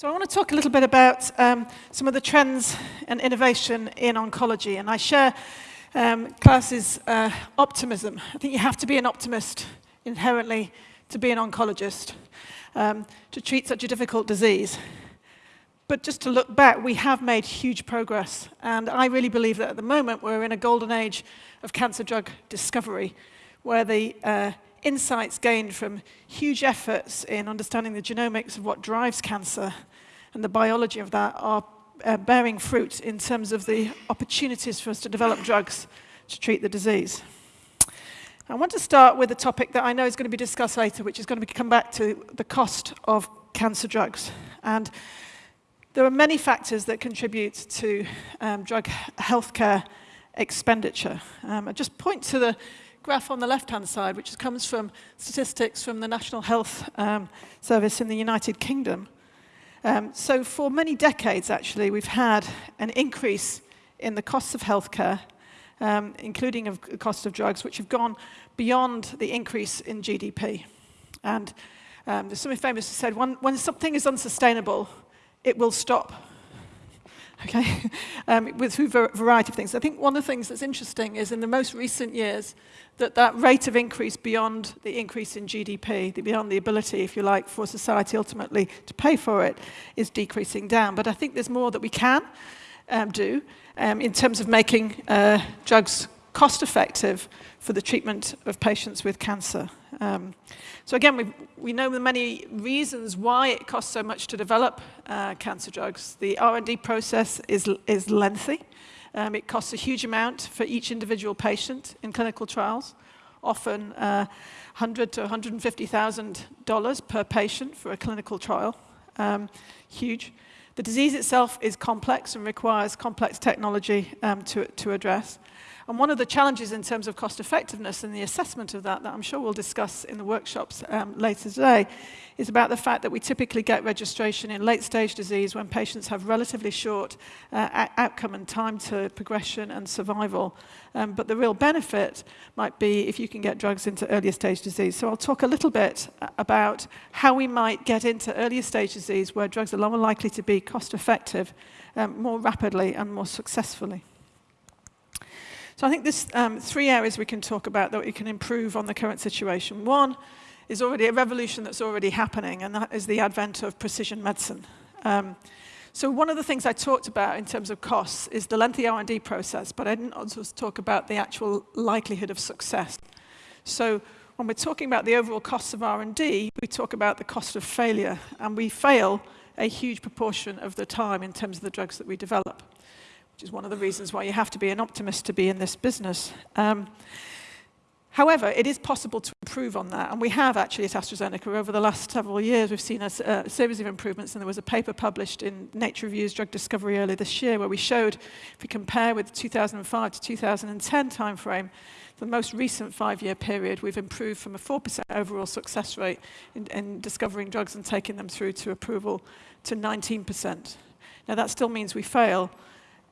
So I want to talk a little bit about um, some of the trends and innovation in oncology. And I share um, Klaus's uh, optimism. I think you have to be an optimist inherently to be an oncologist, um, to treat such a difficult disease. But just to look back, we have made huge progress. And I really believe that at the moment we're in a golden age of cancer drug discovery, where the uh, insights gained from huge efforts in understanding the genomics of what drives cancer and the biology of that are uh, bearing fruit in terms of the opportunities for us to develop drugs to treat the disease. I want to start with a topic that I know is going to be discussed later, which is going to come back to the cost of cancer drugs. And there are many factors that contribute to um, drug healthcare expenditure. Um, I just point to the graph on the left-hand side, which comes from statistics from the National Health um, Service in the United Kingdom. Um, so for many decades, actually, we've had an increase in the costs of healthcare, um, including of the cost of drugs, which have gone beyond the increase in GDP. And um, there's famous who said, when, when something is unsustainable, it will stop okay, um, with a variety of things. I think one of the things that's interesting is in the most recent years that that rate of increase beyond the increase in GDP, the, beyond the ability, if you like, for society ultimately to pay for it, is decreasing down. But I think there's more that we can um, do um, in terms of making uh, drugs cost effective for the treatment of patients with cancer. Um, so again, we, we know the many reasons why it costs so much to develop uh, cancer drugs. The R&D process is, is lengthy. Um, it costs a huge amount for each individual patient in clinical trials, often uh, 100 to 150,000 dollars per patient for a clinical trial. Um, huge. The disease itself is complex and requires complex technology um, to, to address. And one of the challenges in terms of cost effectiveness and the assessment of that, that I'm sure we'll discuss in the workshops um, later today, is about the fact that we typically get registration in late stage disease when patients have relatively short uh, outcome and time to progression and survival. Um, but the real benefit might be if you can get drugs into earlier stage disease. So I'll talk a little bit uh, about how we might get into earlier stage disease where drugs are more likely to be cost effective um, more rapidly and more successfully. So I think there's um, three areas we can talk about that we can improve on the current situation. One is already a revolution that's already happening, and that is the advent of precision medicine. Um, so one of the things I talked about in terms of costs is the lengthy R&D process, but I didn't also talk about the actual likelihood of success. So when we're talking about the overall costs of R&D, we talk about the cost of failure, and we fail a huge proportion of the time in terms of the drugs that we develop which is one of the reasons why you have to be an optimist to be in this business. Um, However, it is possible to improve on that, and we have actually at AstraZeneca over the last several years. We've seen a, a, series of improvements, and there was a paper published in Nature Reviews Drug Discovery earlier this year where we showed, if we compare with the 2005 to 2010 timeframe, the most recent five-year period, we've improved from a 4% overall success rate in, in discovering drugs and taking them through to approval to 19%. Now, that still means we fail,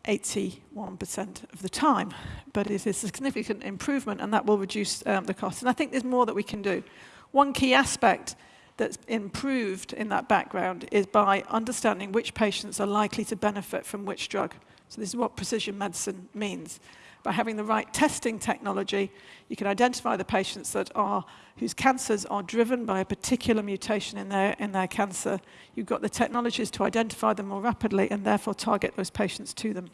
81% of the time. But it is a significant improvement, and that will reduce um, the cost. And I think there's more that we can do. One key aspect that's improved in that background is by understanding which patients are likely to benefit from which drug. So this is what precision medicine means. By having the right testing technology, you can identify the patients that are, whose cancers are driven by a particular mutation in their, in their cancer. You've got the technologies to identify them more rapidly and therefore target those patients to them.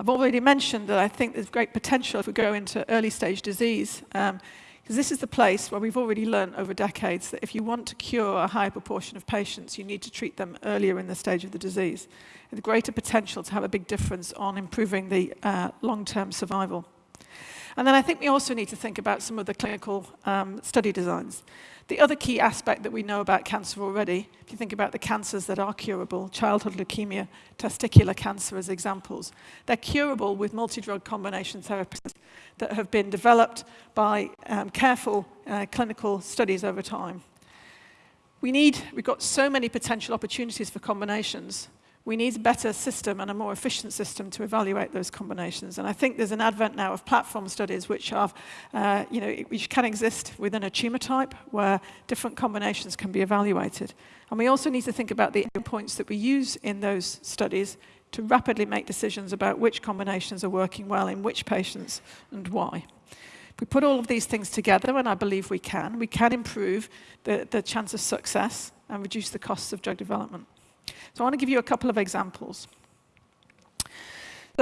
I've already mentioned that I think there's great potential if we go into early stage disease. Um, because this is the place where we've already learned over decades that if you want to cure a higher proportion of patients, you need to treat them earlier in the stage of the disease. With greater potential to have a big difference on improving the uh, long-term survival. And then I think we also need to think about some of the clinical um, study designs. The other key aspect that we know about cancer already, if you think about the cancers that are curable, childhood leukemia, testicular cancer as examples, they're curable with multi-drug combination therapies that have been developed by um, careful uh, clinical studies over time. We need, we've got so many potential opportunities for combinations, we need a better system and a more efficient system to evaluate those combinations. And I think there's an advent now of platform studies which, are, uh, you know, which can exist within a tumor type where different combinations can be evaluated. And we also need to think about the endpoints that we use in those studies to rapidly make decisions about which combinations are working well in which patients and why. If we put all of these things together, and I believe we can, we can improve the, the chance of success and reduce the costs of drug development. So I want to give you a couple of examples.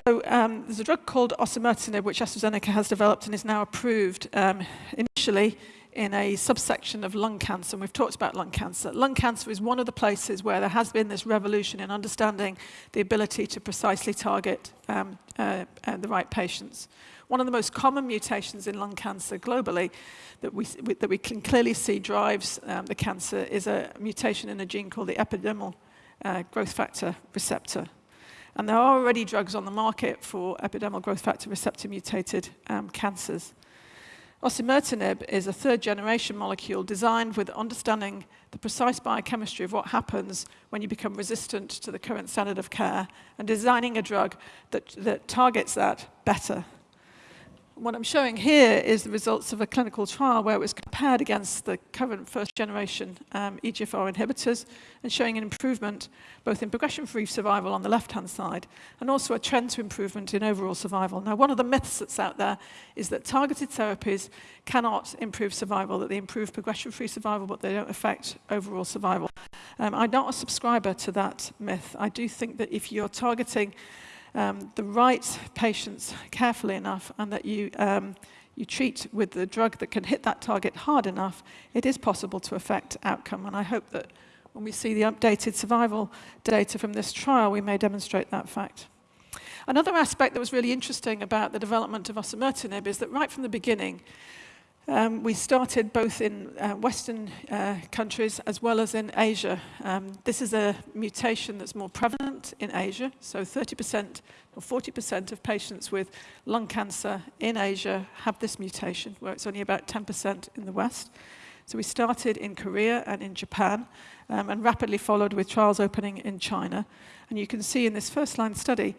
So um, there's a drug called osimertinib, which AstraZeneca has developed and is now approved um, initially in a subsection of lung cancer, and we've talked about lung cancer. Lung cancer is one of the places where there has been this revolution in understanding the ability to precisely target um, uh, uh, the right patients. One of the most common mutations in lung cancer globally that we, that we can clearly see drives um, the cancer is a mutation in a gene called the epidermal uh, growth factor receptor. And there are already drugs on the market for epidermal growth factor receptor mutated um, cancers. Osimertinib is a third generation molecule designed with understanding the precise biochemistry of what happens when you become resistant to the current standard of care and designing a drug that, that targets that better What I'm showing here is the results of a clinical trial where it was compared against the current first generation um, EGFR inhibitors and showing an improvement both in progression-free survival on the left-hand side and also a trend to improvement in overall survival. Now, one of the myths that's out there is that targeted therapies cannot improve survival, that they improve progression-free survival, but they don't affect overall survival. Um, I'm not a subscriber to that myth. I do think that if you're targeting um, the right patients carefully enough and that you, um, you treat with the drug that can hit that target hard enough, it is possible to affect outcome. And I hope that when we see the updated survival data from this trial, we may demonstrate that fact. Another aspect that was really interesting about the development of osimertinib is that right from the beginning, um, we started both in uh, Western uh, countries as well as in Asia. Um, this is a mutation that's more prevalent in Asia, so 30% or 40% of patients with lung cancer in Asia have this mutation, where it's only about 10% in the West. So we started in Korea and in Japan, um, and rapidly followed with trials opening in China. And you can see in this first-line study,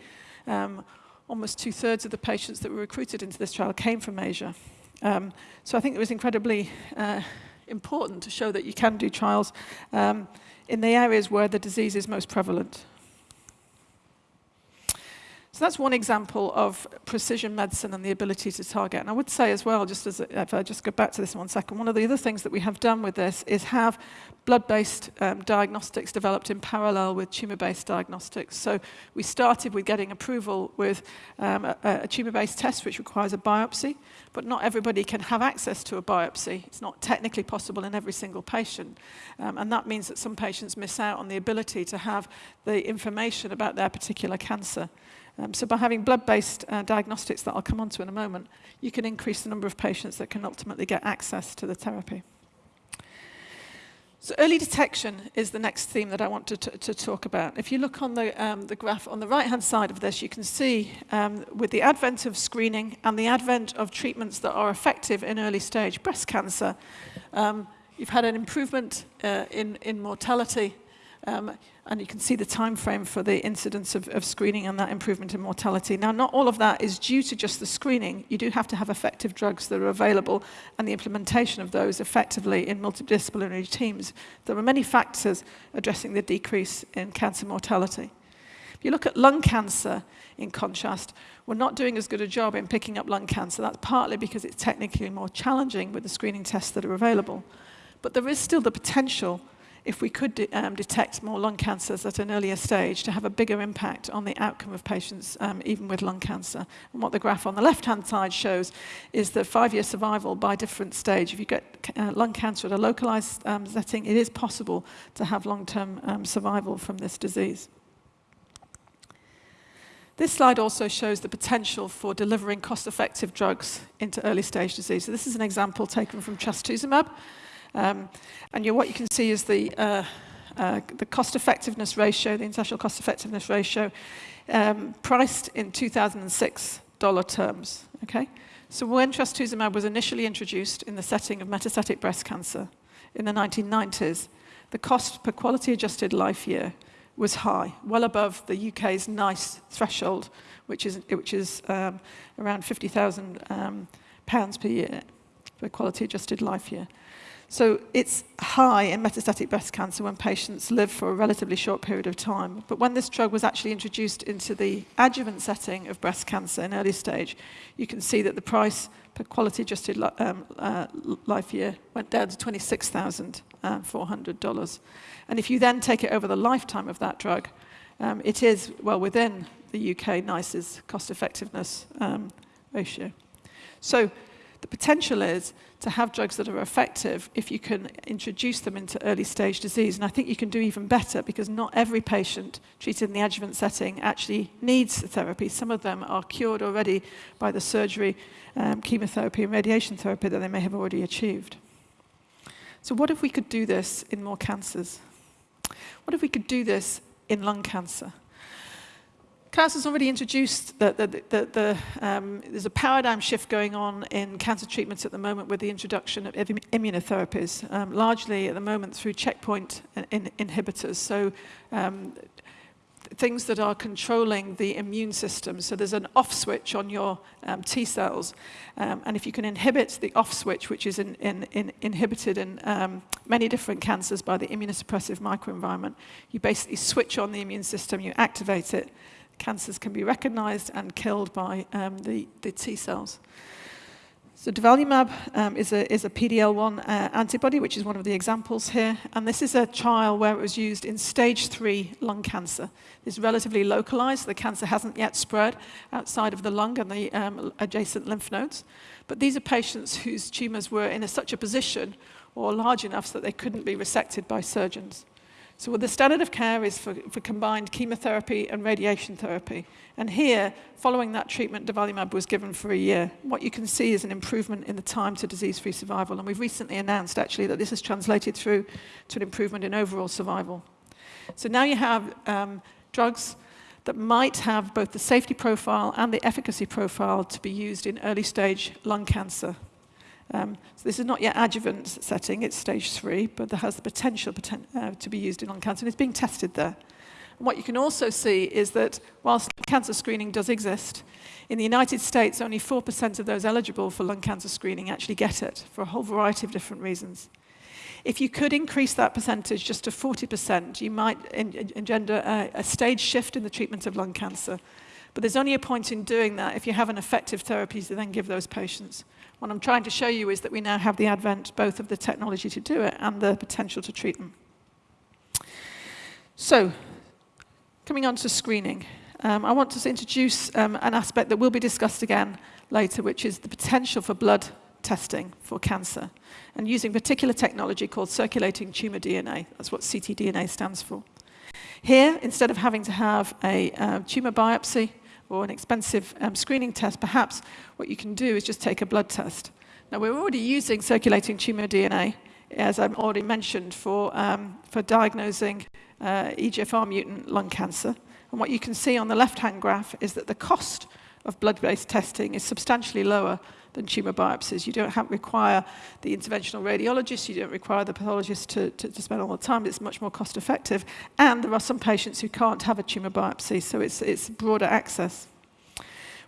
um, almost two-thirds of the patients that were recruited into this trial came from Asia. Um, so I think it was incredibly uh, important to show that you can do trials um, in the areas where the disease is most prevalent. So that's one example of precision medicine and the ability to target. And I would say as well, just as if I just go back to this one second, one of the other things that we have done with this is have blood-based um, diagnostics developed in parallel with tumor-based diagnostics. So we started with getting approval with um, a, a tumor-based test which requires a biopsy, but not everybody can have access to a biopsy. It's not technically possible in every single patient. Um, and that means that some patients miss out on the ability to have the information about their particular cancer. Um, so by having blood-based uh, diagnostics that I'll come on to in a moment, you can increase the number of patients that can ultimately get access to the therapy. So early detection is the next theme that I want to, to talk about. If you look on the, um, the graph on the right-hand side of this, you can see um, with the advent of screening and the advent of treatments that are effective in early stage breast cancer, um, you've had an improvement uh, in, in mortality um, and you can see the time frame for the incidence of, of screening and that improvement in mortality. Now, not all of that is due to just the screening. You do have to have effective drugs that are available and the implementation of those effectively in multidisciplinary teams. There are many factors addressing the decrease in cancer mortality. If you look at lung cancer, in contrast, we're not doing as good a job in picking up lung cancer. That's partly because it's technically more challenging with the screening tests that are available. But there is still the potential if we could de um, detect more lung cancers at an earlier stage to have a bigger impact on the outcome of patients, um, even with lung cancer. And what the graph on the left-hand side shows is the five-year survival by different stage. If you get uh, lung cancer at a localized um, setting, it is possible to have long-term um, survival from this disease. This slide also shows the potential for delivering cost-effective drugs into early stage disease. So this is an example taken from trastuzumab. Um, and you, what you can see is the, uh, uh, the cost effectiveness ratio, the international cost effectiveness ratio, um, priced in 2006 dollar terms. Okay? So when trastuzumab was initially introduced in the setting of metastatic breast cancer in the 1990s, the cost per quality adjusted life year was high, well above the UK's NICE threshold, which is, which is um, around 50,000 um, pounds per year for quality adjusted life year. So it's high in metastatic breast cancer when patients live for a relatively short period of time. But when this drug was actually introduced into the adjuvant setting of breast cancer in early stage, you can see that the price per quality adjusted um, uh, life year went down to $26,400. And if you then take it over the lifetime of that drug, um, it is well within the UK NICE's cost effectiveness um, ratio. So the potential is to have drugs that are effective if you can introduce them into early stage disease. And I think you can do even better because not every patient treated in the adjuvant setting actually needs therapy. Some of them are cured already by the surgery, um, chemotherapy and radiation therapy that they may have already achieved. So what if we could do this in more cancers? What if we could do this in lung cancer? Klaus has already introduced that the, the, the, um, there's a paradigm shift going on in cancer treatments at the moment with the introduction of immunotherapies, um, largely at the moment through checkpoint in inhibitors. So um, things that are controlling the immune system. So there's an off switch on your um, T cells. Um, and if you can inhibit the off switch, which is in, in, in inhibited in um, many different cancers by the immunosuppressive microenvironment, you basically switch on the immune system, you activate it, cancers can be recognized and killed by um, the, the T cells. So durvalumab um, is a, is a PD-L1 uh, antibody, which is one of the examples here. And this is a trial where it was used in stage three lung cancer. It's relatively localized. The cancer hasn't yet spread outside of the lung and the um, adjacent lymph nodes. But these are patients whose tumors were in a, such a position or large enough so that they couldn't be resected by surgeons. So well, the standard of care is for, for combined chemotherapy and radiation therapy. And here, following that treatment, durvalumab was given for a year. What you can see is an improvement in the time to disease-free survival. And we've recently announced, actually, that this has translated through to an improvement in overall survival. So now you have um, drugs that might have both the safety profile and the efficacy profile to be used in early stage lung cancer. Um, so this is not yet adjuvant setting, it's stage three, but it has the potential poten uh, to be used in lung cancer, and it's being tested there. And what you can also see is that whilst cancer screening does exist, in the United States, only 4% of those eligible for lung cancer screening actually get it, for a whole variety of different reasons. If you could increase that percentage just to 40%, you might engender a, a stage shift in the treatment of lung cancer. But there's only a point in doing that if you have an effective therapy to then give those patients. What I'm trying to show you is that we now have the advent both of the technology to do it and the potential to treat them. So, coming on to screening, um, I want to introduce um, an aspect that will be discussed again later, which is the potential for blood testing for cancer, and using particular technology called circulating tumor DNA. That's what ctDNA stands for. Here, instead of having to have a uh, tumor biopsy, or an expensive um, screening test, perhaps what you can do is just take a blood test. Now, we're already using circulating tumor DNA, as I've already mentioned, for, um, for diagnosing uh, EGFR mutant lung cancer. And what you can see on the left-hand graph is that the cost of blood-based testing is substantially lower than tumor biopsies. You don't have, require the interventional radiologist, you don't require the pathologist to, to, to, spend all the time, it's much more cost effective. And there are some patients who can't have a tumor biopsy, so it's, it's broader access.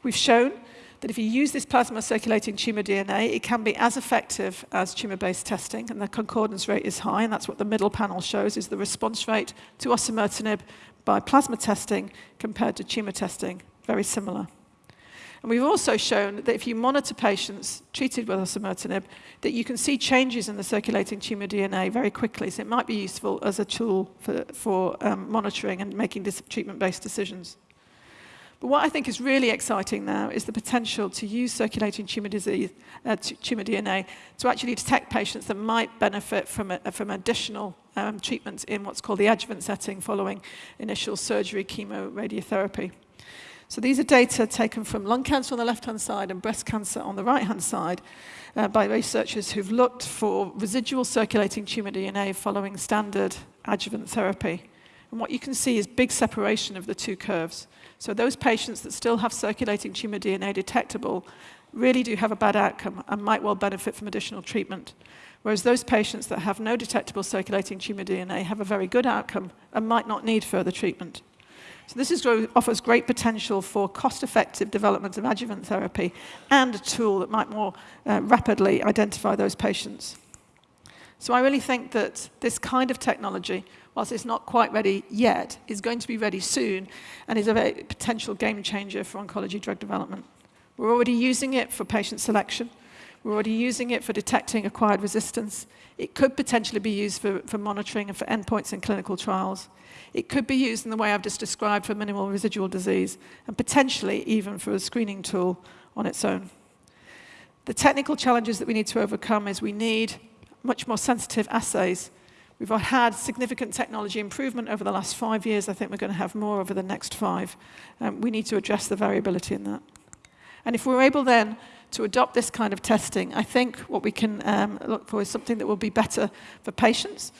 We've shown that if you use this plasma circulating tumor DNA, it can be as effective as tumor-based testing, and the concordance rate is high, and that's what the middle panel shows, is the response rate to osimertinib by plasma testing compared to tumor testing, very similar. And we've also shown that if you monitor patients treated with osimertinib, that you can see changes in the circulating tumor DNA very quickly. So it might be useful as a tool for, for um, monitoring and making treatment-based decisions. But what I think is really exciting now is the potential to use circulating tumor, disease, uh, tumor DNA to actually detect patients that might benefit from, a, from additional um, treatments in what's called the adjuvant setting following initial surgery, chemo, radiotherapy. So these are data taken from lung cancer on the left-hand side and breast cancer on the right-hand side uh, by researchers who've looked for residual circulating tumor DNA following standard adjuvant therapy. And what you can see is big separation of the two curves. So those patients that still have circulating tumor DNA detectable really do have a bad outcome and might well benefit from additional treatment. Whereas those patients that have no detectable circulating tumour DNA have a very good outcome and might not need further treatment. So this is, offers great potential for cost-effective development of adjuvant therapy and a tool that might more uh, rapidly identify those patients. So I really think that this kind of technology, whilst it's not quite ready yet, is going to be ready soon and is a potential game changer for oncology drug development. We're already using it for patient selection. We're already using it for detecting acquired resistance. It could potentially be used for, for monitoring and for endpoints in clinical trials. It could be used in the way I've just described for minimal residual disease, and potentially even for a screening tool on its own. The technical challenges that we need to overcome is we need much more sensitive assays. We've had significant technology improvement over the last five years. I think we're going to have more over the next five. Um, we need to address the variability in that. And if we're able then to adopt this kind of testing, I think what we can um, look for is something that will be better for patients.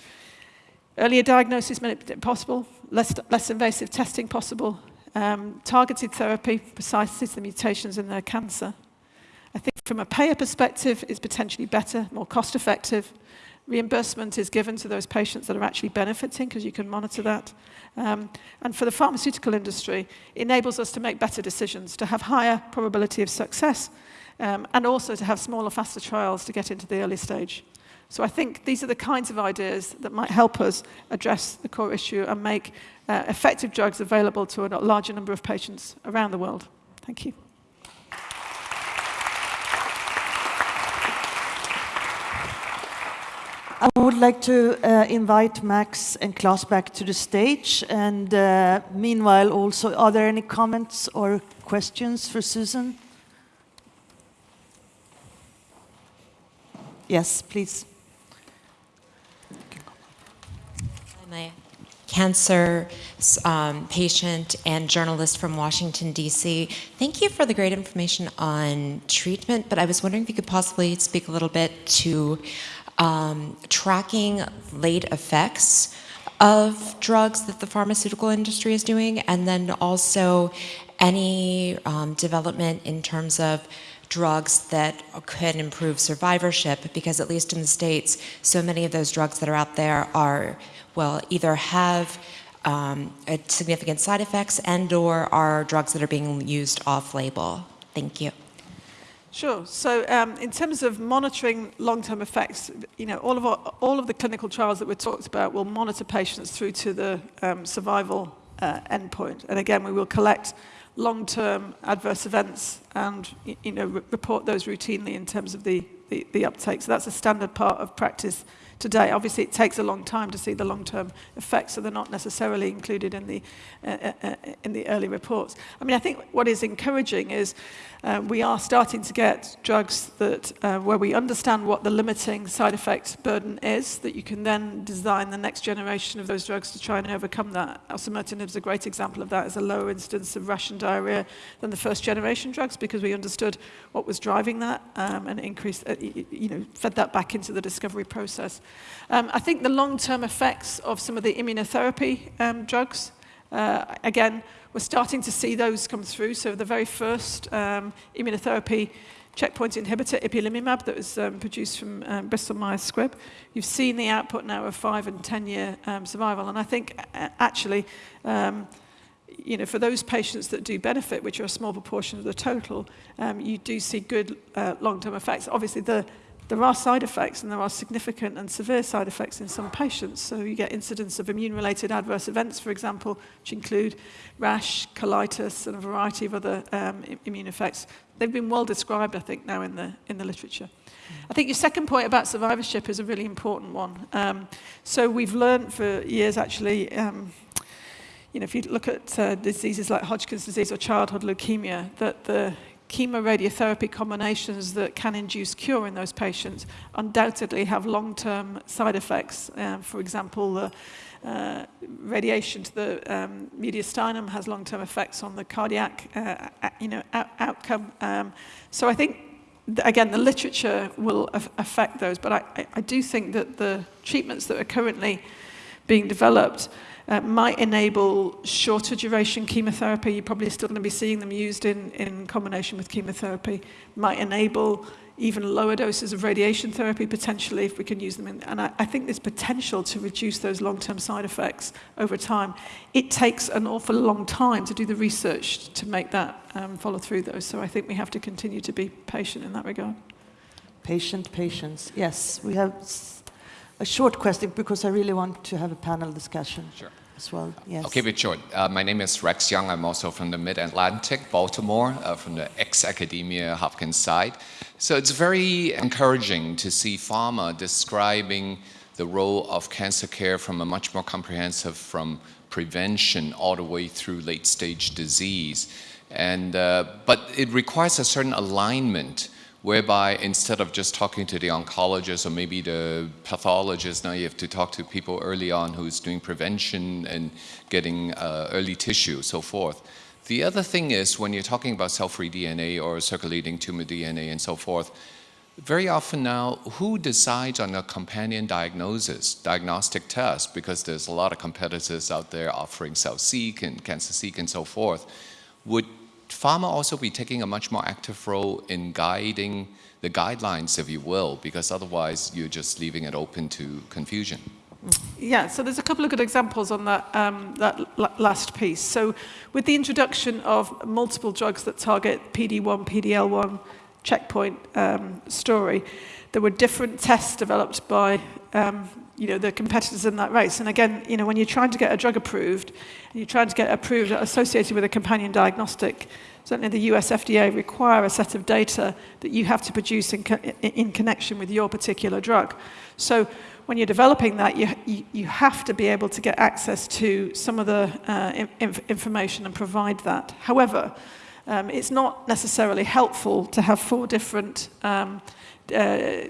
Earlier diagnosis possible, less, less invasive testing possible, um, targeted therapy precisely to the mutations in their cancer. I think from a payer perspective, it's potentially better, more cost effective. Reimbursement is given to those patients that are actually benefiting because you can monitor that. Um, and for the pharmaceutical industry, it enables us to make better decisions, to have higher probability of success, um, and also to have smaller, faster trials to get into the early stage. So I think these are the kinds of ideas that might help us address the core issue and make uh, effective drugs available to a larger number of patients around the world. Thank you. I would like to uh, invite Max and Klaus back to the stage. And uh, meanwhile, also, are there any comments or questions for Susan? Yes, please. I'm a cancer um, patient and journalist from Washington, D.C. Thank you for the great information on treatment, but I was wondering if you could possibly speak a little bit to um, tracking late effects of drugs that the pharmaceutical industry is doing, and then also any um, development in terms of drugs that could improve survivorship because at least in the States, so many of those drugs that are out there are, well, either have um, significant side effects and or are drugs that are being used off-label. Thank you. Sure. So um, in terms of monitoring long-term effects, you know, all of, our, all of the clinical trials that we talked about will monitor patients through to the um, survival uh, endpoint. And again, we will collect long-term adverse events and you know, report those routinely in terms of the, the, the uptake. So that's a standard part of practice today. Obviously, it takes a long time to see the long-term effects, so they're not necessarily included in the, uh, uh, uh in the early reports. I mean, I think what is encouraging is uh, we are starting to get drugs that, uh, where we understand what the limiting side effect burden is, that you can then design the next generation of those drugs to try and overcome that. Osimertinib is a great example of that. It's a lower incidence of rash and diarrhea than the first generation drugs because we understood what was driving that um, and increased, uh, you know, fed that back into the discovery process. Um, I think the long-term effects of some of the immunotherapy um, drugs, uh, again, we're starting to see those come through. So the very first um, immunotherapy checkpoint inhibitor, ipilimumab, that was um, produced from um, Bristol Myers Squibb, you've seen the output now of five and 10 year um, survival. And I think uh, actually, um, you know, for those patients that do benefit, which are a small proportion of the total, um, you do see good uh, long-term effects. Obviously, the there are side effects and there are significant and severe side effects in some patients. So you get incidents of immune-related adverse events, for example, which include rash, colitis, and a variety of other um, immune effects. They've been well described, I think, now in the, in the literature. I think your second point about survivorship is a really important one. Um, so we've learned for years, actually, um, you know, if you look at uh, diseases like Hodgkin's disease or childhood leukemia, that the chemoradiotherapy combinations that can induce cure in those patients undoubtedly have long-term side effects. Um, for example, the uh, radiation to the um, mediastinum has long-term effects on the cardiac uh, you know, out outcome. Um, so I think, again, the literature will affect those, but I, I do think that the treatments that are currently being developed uh, might enable shorter duration chemotherapy. You're probably still going to be seeing them used in, in combination with chemotherapy. Might enable even lower doses of radiation therapy potentially if we can use them. In, and I, I think there's potential to reduce those long-term side effects over time. It takes an awful long time to do the research to make that um, follow through though. So I think we have to continue to be patient in that regard. Patient, patience. Yes, we have a short question because I really want to have a panel discussion. Sure. As well, yes. I'll keep it short. Uh, my name is Rex Young. I'm also from the Mid-Atlantic, Baltimore, uh, from the ex-academia Hopkins side. So it's very encouraging to see pharma describing the role of cancer care from a much more comprehensive, from prevention all the way through late-stage disease. And, uh, but it requires a certain alignment whereby instead of just talking to the oncologist or maybe the pathologist, now you have to talk to people early on who's doing prevention and getting uh, early tissue, so forth. The other thing is when you're talking about cell-free DNA or circulating tumor DNA and so forth, very often now, who decides on a companion diagnosis, diagnostic test, because there's a lot of competitors out there offering cell-seq and cancer-seq and so forth, would pharma also be taking a much more active role in guiding the guidelines, if you will, because otherwise you're just leaving it open to confusion. Yeah, so there's a couple of good examples on that, um, that last piece. So with the introduction of multiple drugs that target PD-1, PD-L1 checkpoint um, story, there were different tests developed by um, you know, the competitors in that race. And again, you know, when you're trying to get a drug approved, and you're trying to get approved associated with a companion diagnostic, certainly the US FDA require a set of data that you have to produce in, co in connection with your particular drug. So when you're developing that, you, you, you have to be able to get access to some of the uh, inf information and provide that. However, um, it's not necessarily helpful to have four different um, uh,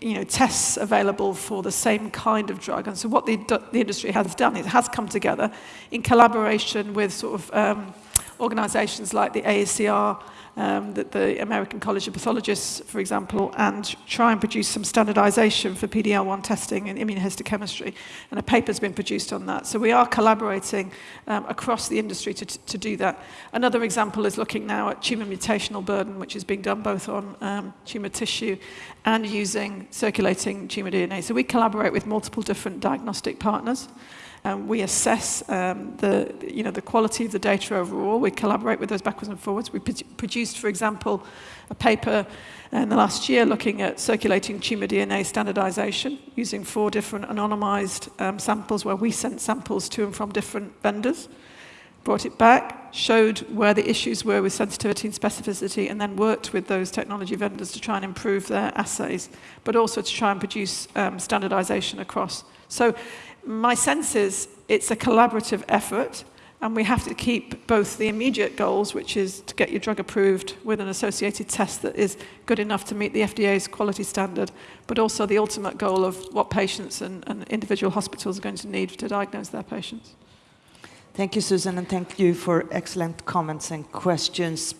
you know, tests available for the same kind of drug. And so what the, the industry has done, is it has come together in collaboration with sort of um, organizations like the AACR, um, the, the American College of Pathologists, for example, and try and produce some standardization for PDL1 testing in immunohistochemistry. And a paper's been produced on that. So we are collaborating um, across the industry to, to do that. Another example is looking now at tumor mutational burden, which is being done both on um, tumor tissue and using circulating tumor DNA. So we collaborate with multiple different diagnostic partners. Um, we assess um, the, you know, the quality of the data overall. We collaborate with those backwards and forwards. We produced, for example, a paper in the last year looking at circulating tumor DNA standardization using four different anonymized um, samples where we sent samples to and from different vendors, brought it back, showed where the issues were with sensitivity and specificity, and then worked with those technology vendors to try and improve their assays, but also to try and produce um, standardization across. So my sense is it's a collaborative effort and we have to keep both the immediate goals, which is to get your drug approved with an associated test that is good enough to meet the FDA's quality standard, but also the ultimate goal of what patients and, and individual hospitals are going to need to diagnose their patients. Thank you, Susan, and thank you for excellent comments and questions.